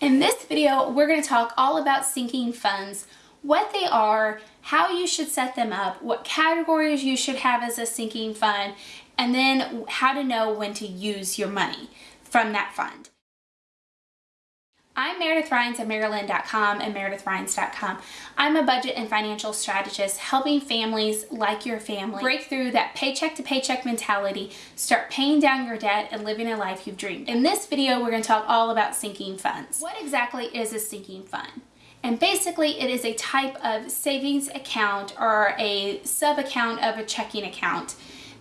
In this video, we're going to talk all about sinking funds, what they are, how you should set them up, what categories you should have as a sinking fund, and then how to know when to use your money from that fund. I'm Meredith Rhines at Maryland.com and MeredithRhines.com. I'm a budget and financial strategist helping families like your family break through that paycheck to paycheck mentality, start paying down your debt, and living a life you've dreamed. In this video, we're going to talk all about sinking funds. What exactly is a sinking fund? And basically it is a type of savings account or a sub account of a checking account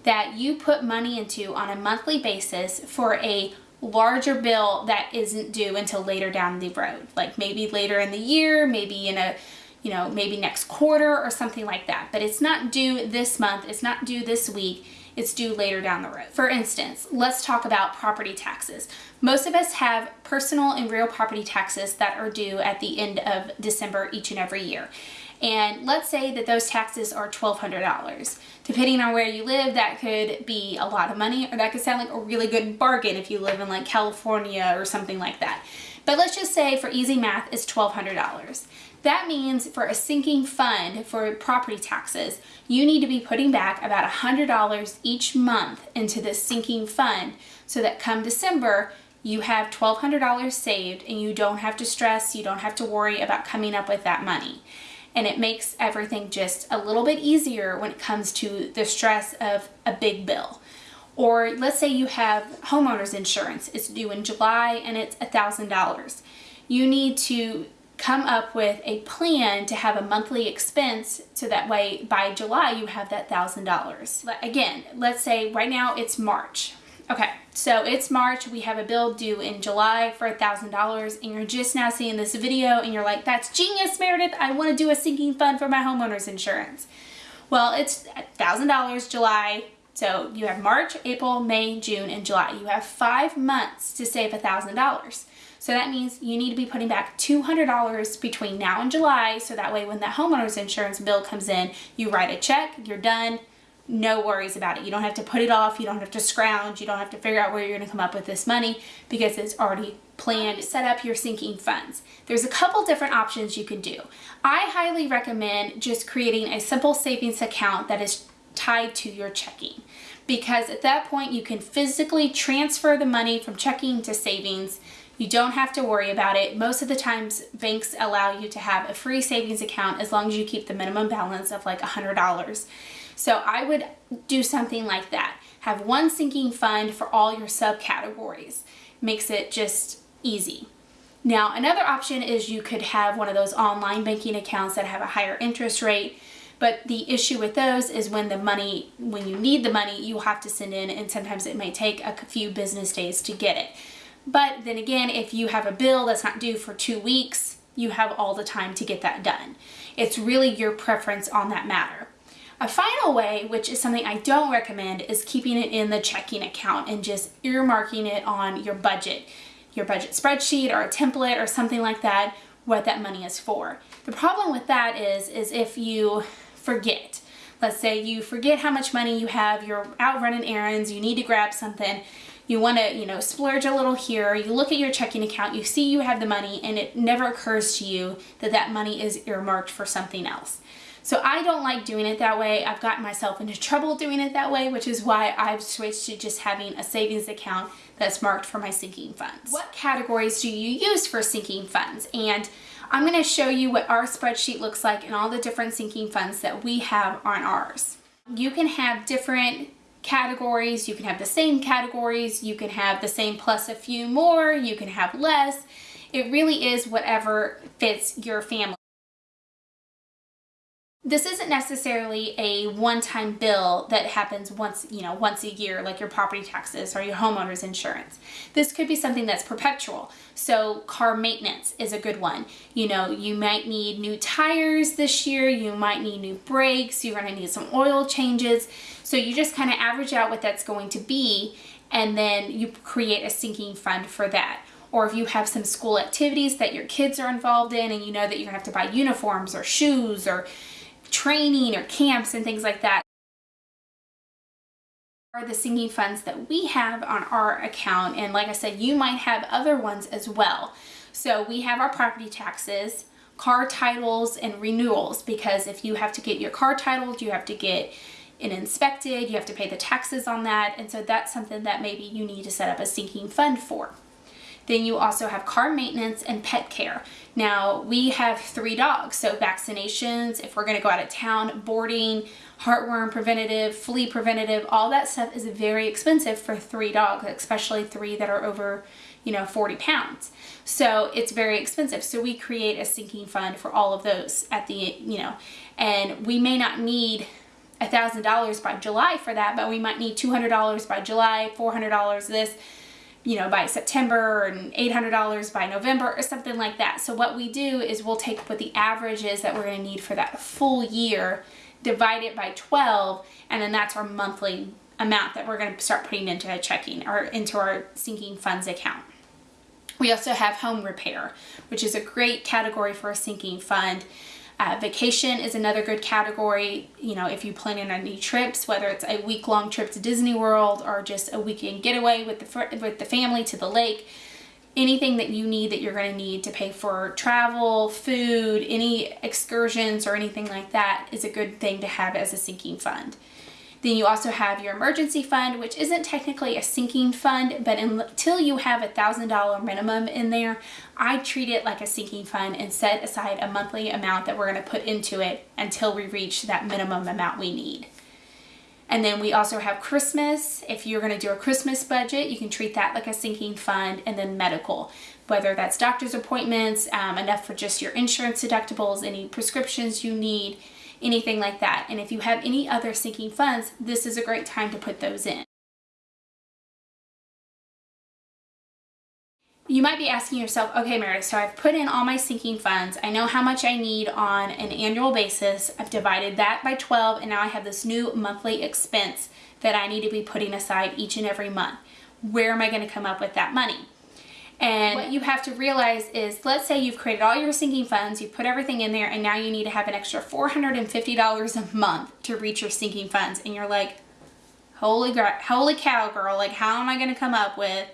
that you put money into on a monthly basis for a larger bill that isn't due until later down the road. Like maybe later in the year, maybe in a, you know, maybe next quarter or something like that. But it's not due this month, it's not due this week, it's due later down the road. For instance, let's talk about property taxes. Most of us have personal and real property taxes that are due at the end of December each and every year. And let's say that those taxes are $1,200. Depending on where you live, that could be a lot of money or that could sound like a really good bargain if you live in like California or something like that. But let's just say for easy math, it's $1,200. That means for a sinking fund for property taxes, you need to be putting back about $100 each month into this sinking fund so that come December, you have $1,200 saved and you don't have to stress, you don't have to worry about coming up with that money and it makes everything just a little bit easier when it comes to the stress of a big bill. Or let's say you have homeowner's insurance, it's due in July and it's $1,000. You need to come up with a plan to have a monthly expense so that way by July you have that $1,000. Again, let's say right now it's March. Okay, so it's March, we have a bill due in July for a $1,000 and you're just now seeing this video and you're like, that's genius Meredith, I want to do a sinking fund for my homeowner's insurance. Well, it's $1,000 July, so you have March, April, May, June, and July. You have five months to save $1,000. So that means you need to be putting back $200 between now and July so that way when that homeowner's insurance bill comes in, you write a check, you're done, no worries about it. You don't have to put it off. You don't have to scrounge. You don't have to figure out where you're going to come up with this money because it's already planned. Set up your sinking funds. There's a couple different options you can do. I highly recommend just creating a simple savings account that is tied to your checking because at that point you can physically transfer the money from checking to savings you don't have to worry about it. Most of the times banks allow you to have a free savings account as long as you keep the minimum balance of like $100. So I would do something like that. Have one sinking fund for all your subcategories. Makes it just easy. Now another option is you could have one of those online banking accounts that have a higher interest rate but the issue with those is when the money, when you need the money, you have to send in and sometimes it may take a few business days to get it. But then again, if you have a bill that's not due for two weeks, you have all the time to get that done. It's really your preference on that matter. A final way, which is something I don't recommend, is keeping it in the checking account and just earmarking it on your budget, your budget spreadsheet or a template or something like that, what that money is for. The problem with that is, is if you forget. Let's say you forget how much money you have, you're out running errands, you need to grab something, you want to, you know, splurge a little here, you look at your checking account, you see you have the money, and it never occurs to you that that money is earmarked for something else. So I don't like doing it that way. I've gotten myself into trouble doing it that way, which is why I've switched to just having a savings account that's marked for my sinking funds. What categories do you use for sinking funds? And I'm gonna show you what our spreadsheet looks like and all the different sinking funds that we have on ours. You can have different categories, you can have the same categories, you can have the same plus a few more, you can have less. It really is whatever fits your family. This isn't necessarily a one-time bill that happens once, you know, once a year, like your property taxes or your homeowner's insurance. This could be something that's perpetual. So car maintenance is a good one. You know, you might need new tires this year, you might need new brakes, you're gonna need some oil changes. So you just kind of average out what that's going to be and then you create a sinking fund for that or if you have some school activities that your kids are involved in and you know that you're gonna have to buy uniforms or shoes or training or camps and things like that are the sinking funds that we have on our account. And like I said you might have other ones as well. So we have our property taxes, car titles, and renewals because if you have to get your car titled, you have to get it inspected, you have to pay the taxes on that, and so that's something that maybe you need to set up a sinking fund for. Then you also have car maintenance and pet care. Now, we have three dogs, so vaccinations, if we're gonna go out of town, boarding, heartworm preventative, flea preventative, all that stuff is very expensive for three dogs, especially three that are over, you know, 40 pounds. So it's very expensive. So we create a sinking fund for all of those at the, you know, and we may not need a $1,000 by July for that, but we might need $200 by July, $400 this, you know, by September and $800 by November or something like that. So what we do is we'll take what the average is that we're going to need for that full year, divide it by 12, and then that's our monthly amount that we're going to start putting into a checking or into our sinking funds account. We also have home repair, which is a great category for a sinking fund. Uh, vacation is another good category. You know, if you plan in any trips, whether it's a week-long trip to Disney World or just a weekend getaway with the with the family to the lake, anything that you need that you're going to need to pay for travel, food, any excursions or anything like that is a good thing to have as a sinking fund. Then you also have your emergency fund, which isn't technically a sinking fund, but until you have a $1,000 minimum in there, I treat it like a sinking fund and set aside a monthly amount that we're gonna put into it until we reach that minimum amount we need. And then we also have Christmas. If you're gonna do a Christmas budget, you can treat that like a sinking fund and then medical, whether that's doctor's appointments, um, enough for just your insurance deductibles, any prescriptions you need, anything like that. And if you have any other sinking funds, this is a great time to put those in. You might be asking yourself, okay, Meredith, so I've put in all my sinking funds. I know how much I need on an annual basis. I've divided that by 12, and now I have this new monthly expense that I need to be putting aside each and every month. Where am I going to come up with that money? And what you have to realize is, let's say you've created all your sinking funds, you put everything in there, and now you need to have an extra $450 a month to reach your sinking funds. And you're like, holy, holy cow, girl, like how am I going to come up with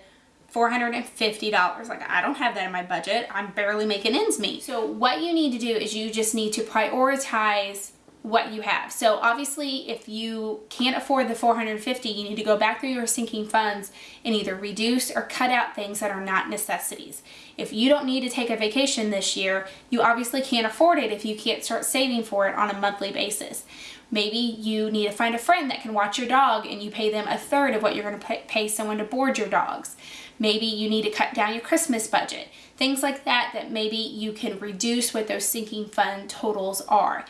$450. Like I don't have that in my budget. I'm barely making ends meet. So what you need to do is you just need to prioritize what you have. So obviously if you can't afford the 450, you need to go back through your sinking funds and either reduce or cut out things that are not necessities. If you don't need to take a vacation this year, you obviously can't afford it if you can't start saving for it on a monthly basis. Maybe you need to find a friend that can watch your dog and you pay them a third of what you're going to pay someone to board your dogs. Maybe you need to cut down your Christmas budget. Things like that that maybe you can reduce what those sinking fund totals are.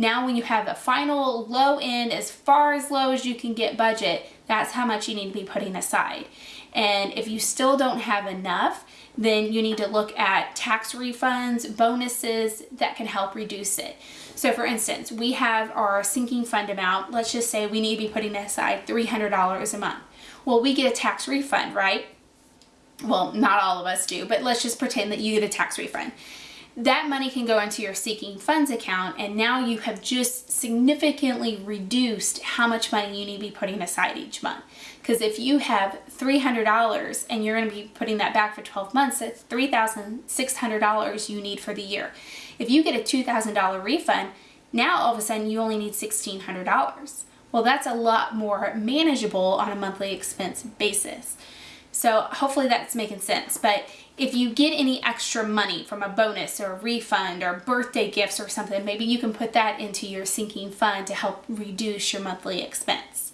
Now when you have a final low end, as far as low as you can get budget, that's how much you need to be putting aside. And if you still don't have enough, then you need to look at tax refunds, bonuses that can help reduce it. So for instance, we have our sinking fund amount. Let's just say we need to be putting aside $300 a month. Well, we get a tax refund, right? Well, not all of us do, but let's just pretend that you get a tax refund that money can go into your sinking funds account and now you have just significantly reduced how much money you need to be putting aside each month. Because if you have $300 and you're going to be putting that back for 12 months, that's $3,600 you need for the year. If you get a $2,000 refund, now all of a sudden you only need $1,600. Well, that's a lot more manageable on a monthly expense basis. So hopefully that's making sense. But if you get any extra money from a bonus or a refund or birthday gifts or something, maybe you can put that into your sinking fund to help reduce your monthly expense.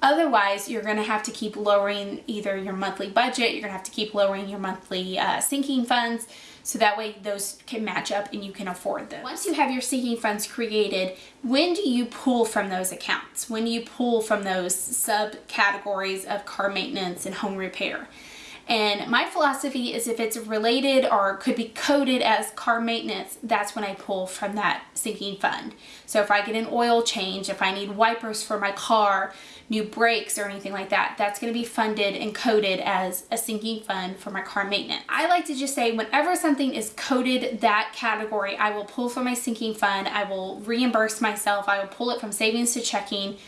Otherwise, you're going to have to keep lowering either your monthly budget, you're going to have to keep lowering your monthly uh, sinking funds, so that way those can match up and you can afford them. Once you have your sinking funds created, when do you pull from those accounts? When do you pull from those subcategories of car maintenance and home repair? And my philosophy is if it's related or could be coded as car maintenance, that's when I pull from that sinking fund. So if I get an oil change, if I need wipers for my car, new brakes or anything like that, that's gonna be funded and coded as a sinking fund for my car maintenance. I like to just say whenever something is coded that category, I will pull from my sinking fund, I will reimburse myself, I will pull it from savings to checking,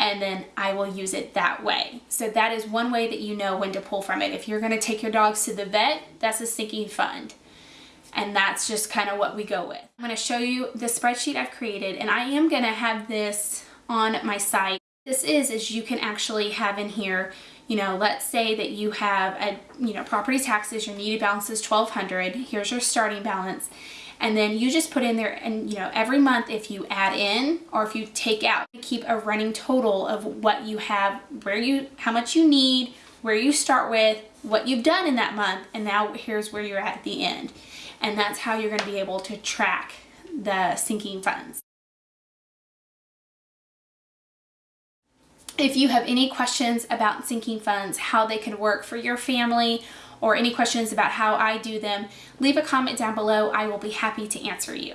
and then I will use it that way. So that is one way that you know when to pull from it. If you're gonna take your dogs to the vet, that's a sinking fund. And that's just kind of what we go with. I'm gonna show you the spreadsheet I've created and I am gonna have this on my site. This is, is you can actually have in here, you know, let's say that you have a, you know, property taxes, your needed balance is 1200 here's your starting balance and then you just put in there and you know every month if you add in or if you take out keep a running total of what you have where you how much you need where you start with what you've done in that month and now here's where you're at at the end. And that's how you're going to be able to track the sinking funds. If you have any questions about sinking funds, how they can work for your family, or any questions about how I do them, leave a comment down below. I will be happy to answer you.